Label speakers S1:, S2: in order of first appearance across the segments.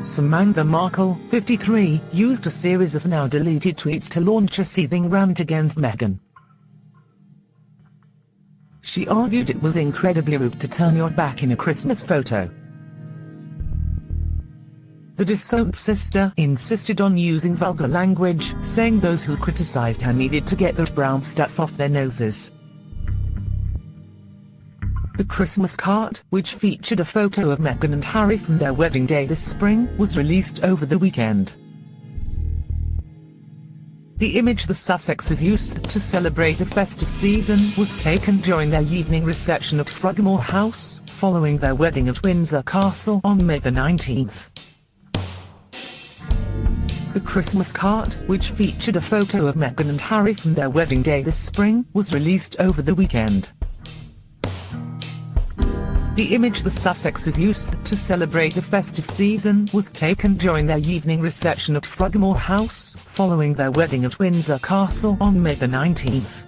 S1: Samantha Markle, 53, used a series of now deleted tweets to launch a seething rant against Meghan. She argued it was incredibly rude to turn your back in a Christmas photo. The disowned sister insisted on using vulgar language, saying those who criticized her needed to get the brown stuff off their noses. The Christmas card, which featured a photo of Meghan and Harry from their wedding day this spring, was released over the weekend. The image the Sussexes used to celebrate the festive season was taken during their evening reception at Frogmore House, following their wedding at Windsor Castle on May the 19th. The Christmas card, which featured a photo of Meghan and Harry from their wedding day this spring, was released over the weekend. The image the Sussexes used to celebrate the festive season was taken during their evening reception at Frogmore House, following their wedding at Windsor Castle on May the 19th.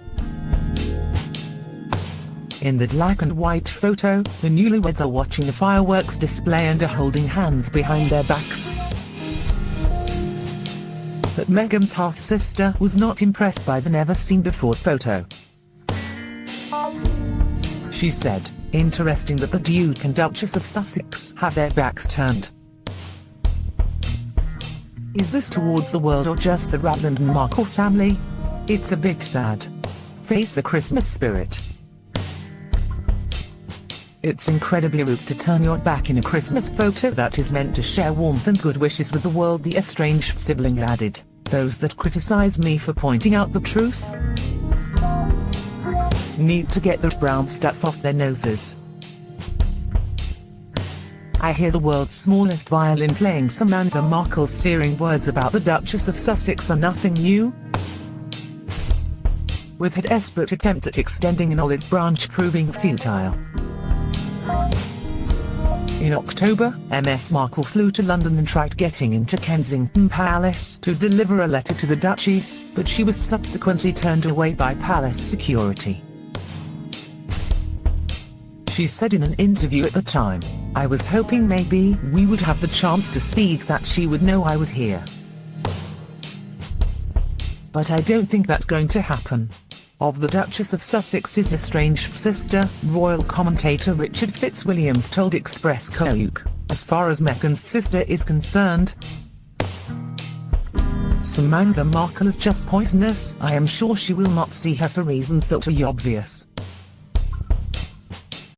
S1: In the black and white photo, the newlyweds are watching a fireworks display and are holding hands behind their backs. But Meghan's half-sister was not impressed by the never-seen-before photo. She said, Interesting that the Duke and Duchess of Sussex have their backs turned. Is this towards the world or just the Ragland and Markle family? It's a bit sad. Face the Christmas spirit. It's incredibly rude to turn your back in a Christmas photo that is meant to share warmth and good wishes with the world the estranged sibling added. Those that criticize me for pointing out the truth need to get the brown stuff off their noses. I hear the world's smallest violin playing Samantha Markle's searing words about the Duchess of Sussex are nothing new. With her desperate attempts at extending an olive branch proving futile. In October, MS Markle flew to London and tried getting into Kensington Palace to deliver a letter to the Duchess, but she was subsequently turned away by palace security. She said in an interview at the time, I was hoping maybe we would have the chance to speak that she would know I was here. But I don't think that's going to happen. Of the Duchess of Sussex's estranged sister, royal commentator Richard Fitzwilliams told Express Coke, as far as Meghan's sister is concerned, Samantha Markle is just poisonous. I am sure she will not see her for reasons that are obvious.